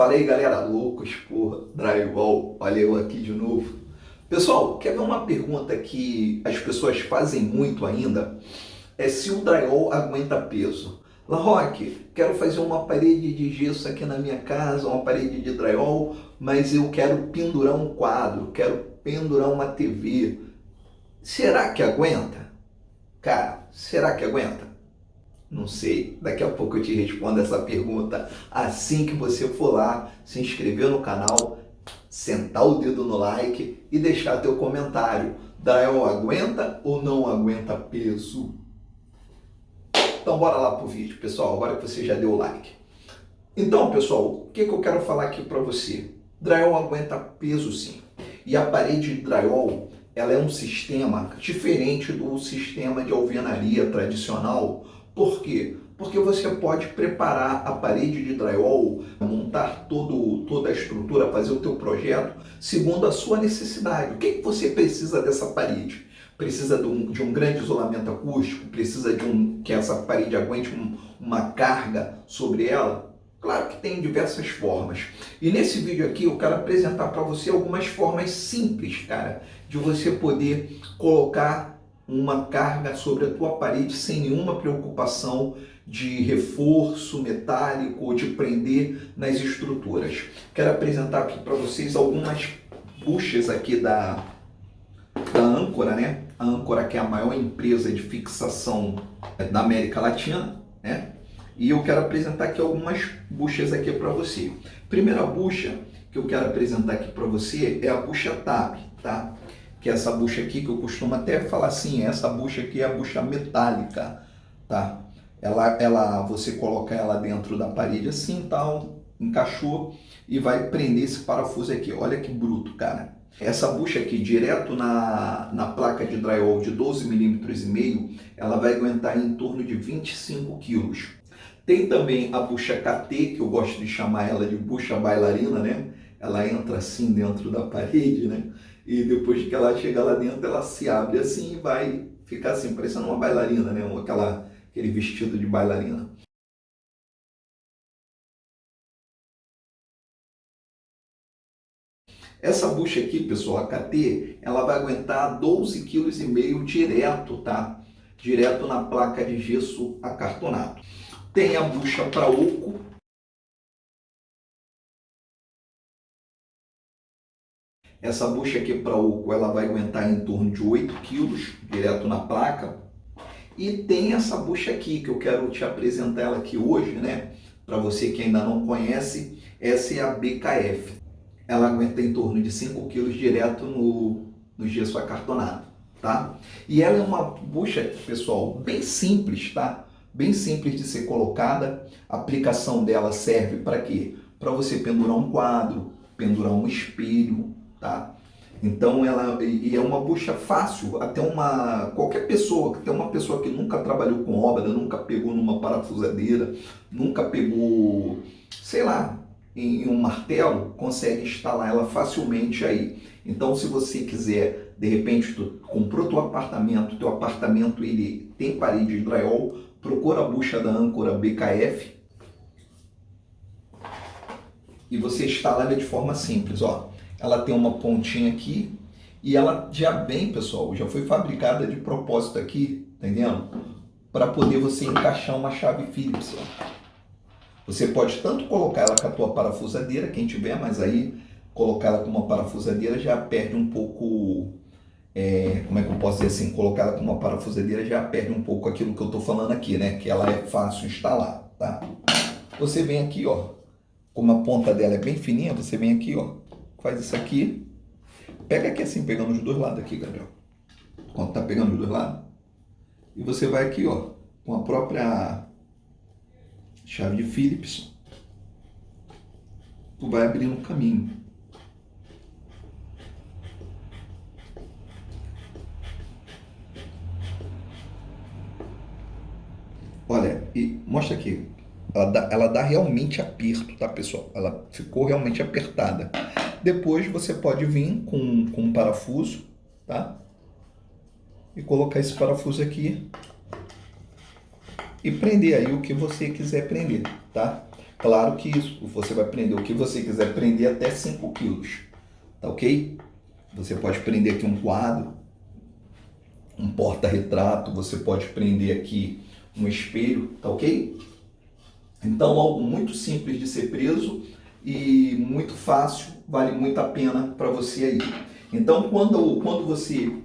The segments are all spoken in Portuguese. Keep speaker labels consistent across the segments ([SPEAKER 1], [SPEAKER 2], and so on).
[SPEAKER 1] Fala aí galera, loucos por drywall, olha eu aqui de novo. Pessoal, quer ver uma pergunta que as pessoas fazem muito ainda? É se o drywall aguenta peso. La Roque, quero fazer uma parede de gesso aqui na minha casa, uma parede de drywall, mas eu quero pendurar um quadro, quero pendurar uma TV. Será que aguenta? Cara, será que aguenta? Não sei. Daqui a pouco eu te respondo essa pergunta assim que você for lá, se inscrever no canal, sentar o dedo no like e deixar teu comentário. Drywall aguenta ou não aguenta peso? Então bora lá pro vídeo, pessoal, agora que você já deu o like. Então, pessoal, o que, que eu quero falar aqui para você? Drywall aguenta peso sim. E a parede de drywall, ela é um sistema diferente do sistema de alvenaria tradicional, por quê? Porque você pode preparar a parede de drywall, montar todo, toda a estrutura, fazer o teu projeto segundo a sua necessidade. O que, que você precisa dessa parede? Precisa de um, de um grande isolamento acústico? Precisa de um que essa parede aguente um, uma carga sobre ela? Claro que tem diversas formas. E nesse vídeo aqui eu quero apresentar para você algumas formas simples, cara, de você poder colocar uma carga sobre a tua parede sem nenhuma preocupação de reforço metálico ou de prender nas estruturas. Quero apresentar aqui para vocês algumas buchas aqui da, da Âncora, né? A Âncora que é a maior empresa de fixação da América Latina, né? E eu quero apresentar aqui algumas buchas aqui para você. Primeira bucha que eu quero apresentar aqui para você é a bucha TAP, tá? Que é essa bucha aqui, que eu costumo até falar assim, essa bucha aqui é a bucha metálica, tá? Ela, ela, você coloca ela dentro da parede assim, tal, encaixou e vai prender esse parafuso aqui. Olha que bruto, cara. Essa bucha aqui, direto na, na placa de drywall de 12 milímetros e meio, ela vai aguentar em torno de 25 quilos. Tem também a bucha KT, que eu gosto de chamar ela de bucha bailarina, né? Ela entra assim dentro da parede, né? E depois que ela chega lá dentro, ela se abre assim e vai ficar assim, parecendo uma bailarina, né? Aquela, aquele vestido de bailarina. Essa bucha aqui, pessoal, a KT, ela vai aguentar 12,5 kg direto, tá? Direto na placa de gesso acartonado. Tem a bucha para oco, Essa bucha aqui para oco, ela vai aguentar em torno de 8 quilos, direto na placa. E tem essa bucha aqui, que eu quero te apresentar ela aqui hoje, né? Para você que ainda não conhece, essa é a BKF. Ela aguenta em torno de 5 quilos direto no, no gesso acartonado, tá? E ela é uma bucha, pessoal, bem simples, tá? Bem simples de ser colocada. A aplicação dela serve para quê? Para você pendurar um quadro, pendurar um espelho, tá? Então ela e é uma bucha fácil, até uma qualquer pessoa, até uma pessoa que nunca trabalhou com obra, nunca pegou numa parafusadeira, nunca pegou, sei lá, em, um martelo, consegue instalar ela facilmente aí. Então se você quiser, de repente tu comprou teu apartamento, teu apartamento ele tem parede de drywall, procura a bucha da âncora BKF e você instala ela de forma simples, ó ela tem uma pontinha aqui e ela já vem, pessoal, já foi fabricada de propósito aqui, entendendo? Para poder você encaixar uma chave Phillips. Ó. Você pode tanto colocar ela com a tua parafusadeira, quem tiver, mas aí colocar ela com uma parafusadeira já perde um pouco, é, como é que eu posso dizer assim, colocar ela com uma parafusadeira já perde um pouco aquilo que eu estou falando aqui, né? Que ela é fácil instalar, tá? Você vem aqui, ó, como a ponta dela é bem fininha, você vem aqui, ó, faz isso aqui. Pega aqui assim, pegando os dois lados aqui, Gabriel. Quando tá pegando os dois lados. E você vai aqui, ó, com a própria chave de Phillips. Tu vai abrindo um caminho. Olha, e mostra aqui. Ela dá, ela dá realmente aperto, tá, pessoal? Ela ficou realmente apertada. Depois você pode vir com, com um parafuso, tá? E colocar esse parafuso aqui e prender aí o que você quiser prender, tá? Claro que isso, você vai prender o que você quiser prender até 5 quilos, tá ok? Você pode prender aqui um quadro, um porta-retrato, você pode prender aqui um espelho, tá ok? Então, algo muito simples de ser preso e muito fácil, vale muito a pena para você aí. Então, quando, quando você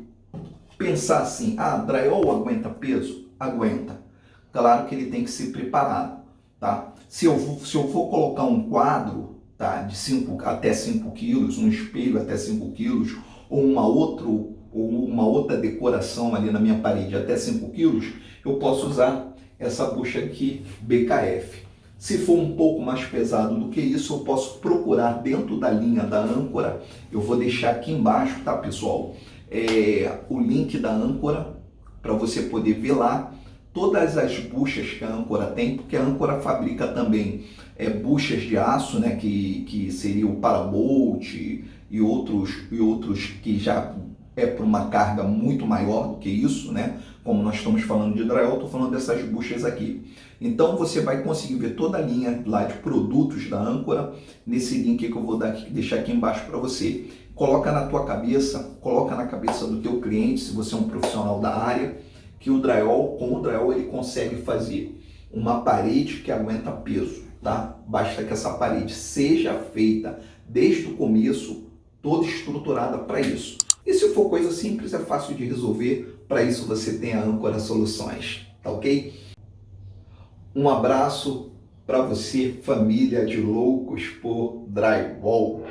[SPEAKER 1] pensar assim, ah, drywall aguenta peso? Aguenta. Claro que ele tem que ser preparado, tá? Se eu, se eu for colocar um quadro tá, de cinco, até 5 quilos, um espelho até 5 quilos, ou uma, outro, ou uma outra decoração ali na minha parede até 5 quilos, eu posso usar essa bucha aqui BKF. Se for um pouco mais pesado do que isso, eu posso procurar dentro da linha da âncora. Eu vou deixar aqui embaixo, tá, pessoal? É, o link da âncora para você poder ver lá todas as buchas que a âncora tem, porque a âncora fabrica também é, buchas de aço, né, que, que seria o parabolt e outros, e outros que já é para uma carga muito maior do que isso, né? Como nós estamos falando de drywall, estou falando dessas buchas aqui. Então você vai conseguir ver toda a linha lá de produtos da âncora nesse link que eu vou dar deixar aqui embaixo para você. Coloca na tua cabeça, coloca na cabeça do teu cliente, se você é um profissional da área, que o drywall, com o drywall ele consegue fazer uma parede que aguenta peso, tá? Basta que essa parede seja feita desde o começo, toda estruturada para isso. E se for coisa simples, é fácil de resolver. Para isso você tem a Âncora Soluções, tá ok? Um abraço para você, família de loucos por drywall.